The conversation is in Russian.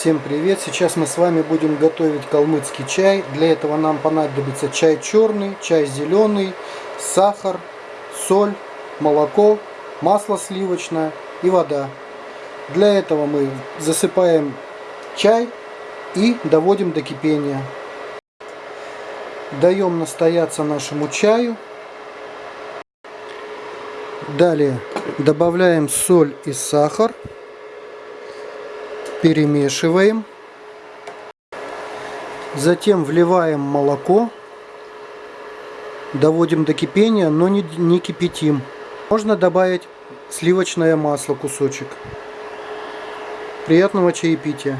Всем привет! Сейчас мы с вами будем готовить калмыцкий чай. Для этого нам понадобится чай черный, чай зеленый, сахар, соль, молоко, масло сливочное и вода. Для этого мы засыпаем чай и доводим до кипения. Даем настояться нашему чаю. Далее добавляем соль и сахар перемешиваем. Затем вливаем молоко. Доводим до кипения, но не, не кипятим. Можно добавить сливочное масло кусочек. Приятного чаепития!